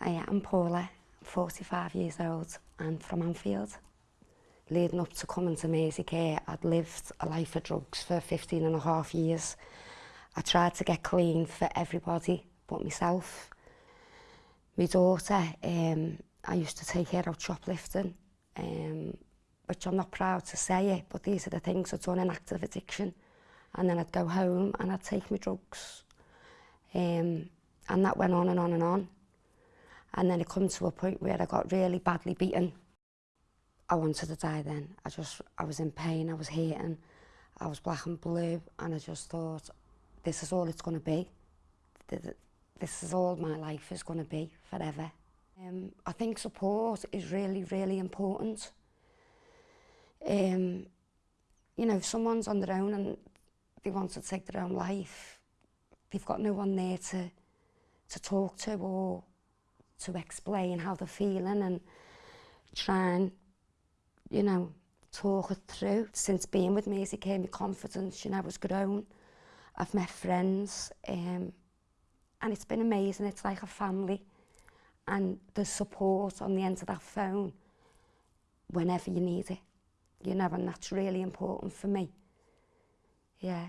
I am Paula, 45 years old and from Anfield. Leading up to coming to Maisie Care, I'd lived a life of drugs for 15 and a half years. I tried to get clean for everybody but myself. My daughter, um, I used to take her out shoplifting, um, which I'm not proud to say it, but these are the things I'd done in active addiction. And then I'd go home and I'd take my drugs. Um, and that went on and on and on. And then it come to a point where I got really badly beaten. I wanted to die then. I just, I was in pain, I was hating, I was black and blue, and I just thought, this is all it's going to be. This is all my life is going to be forever. Um, I think support is really, really important. Um, you know, if someone's on their own and they want to take their own life, they've got no one there to, to talk to or to explain how they're feeling and try and, you know, talk it through. Since being with me, as he confidence, you know, I was grown. I've met friends, um, and it's been amazing. It's like a family, and the support on the end of that phone whenever you need it, you know, and that's really important for me. Yeah.